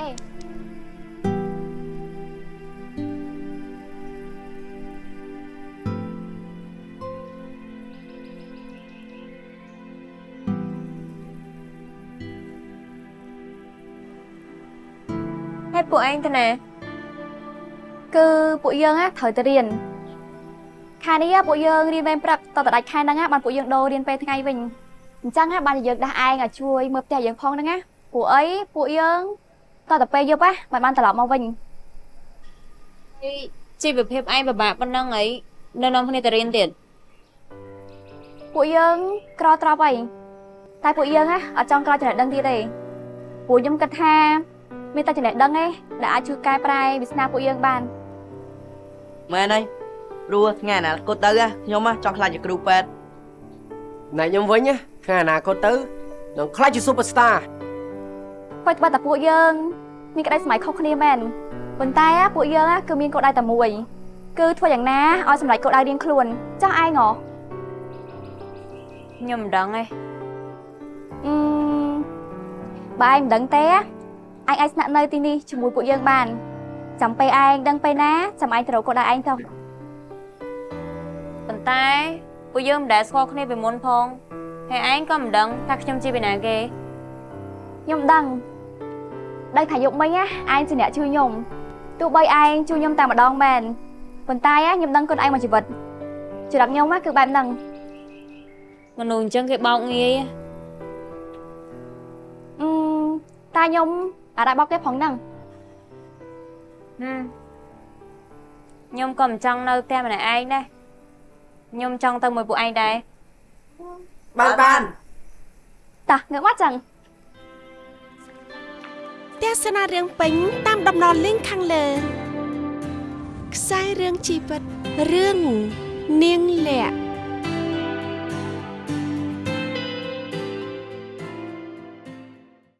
អេហើយពួកឯងទៅណាគឺពួកយើងណាត្រូវទៅរៀនខែនេះពួកយើងរៀនវេនព្រឹកតទៅដាច់ខែហ្នឹងណាបានពួកយើងដូររៀនពេលថ្ងៃវិញអញ្ចឹងណាបានយើងដាស់ឯងឲ្យជួយមើលផ្ទះយើងផងហ្នឹងណាពួកអីពួកយើង តទៅពេលយប់ណាមិនបានត្រឡប់មកវិញជីវភាពឯងពិបាកប៉ុណ្ណឹងអីនៅនាំគ្នាទៅរៀនទៀតពួកយើងក្រត្រប់អីតែពួកយើងណាអត់ចង់ក្រចំណេះដឹងទៀតទេពួកខ្ញុំគិតថា មានតែចំណេះដឹងទេដែលអាចជួយកែប្រែវាសនាពួកយើងបានមែនហើយព្រោះថ្ងៃអនាគតទៅខ្ញុំចង់ខ្លាចជាគ្រូពេទ្យណែខ្ញុំវិញណាថ្ងៃអនាគតទៅនឹងខ្លាចជា Superstar បើត្បិតតែពួកយើង មានក្តីសម័យខុសគ្នាមែនប៉ុន្តែពួកយើងគឺមានគោលដៅតែមួយ គឺធ្វើយ៉ាងណាឲ្យសម្រេចគោលដៅរៀងខ្លួនចាស់ឯងហ៎ខ្ញុំមិនដឹងទេអឺបើឯងមិនដឹងទេឯងអាចស្នាក់នៅទីនេះជាមួយពួកយើងបានចាំពេលឯងដឹងពេលណាចាំឯងទៅរកគោលដៅឯងទៅប៉ុន្តែពួកយើងមិនដែលស្គាល់គ្នាពីមុនផងហើយឯងក៏មិនដឹងថាខ្ញុំជាពីណាគេខ្ញុំដឹង ដឹងថាយប់មិញណាឯងជាអ្នកជួយខ្ញុំទោះបីឯងជួយខ្ញុំតែម្ដងមែនប៉ុន្តែខ្ញុំដឹងគុណឯងមួយជីវិតចរិតខ្ញុំគឺបែបហ្នឹងមនុស្សអញ្ចឹងគេបោកងាយអឺតែខ្ញុំអាចបោកគេផងហ្នឹងហឹមខ្ញុំក៏មិនចង់នៅផ្ទះម្នាក់ឯងដែរខ្ញុំចង់ទៅមួយពួកឯងដែរបានបានតាងើបមកចឹងទ ស្សនារឿងពេញតាមដំណរលីងខាងលើខ្សែរឿងជីវិតរឿងនាងលក្ខ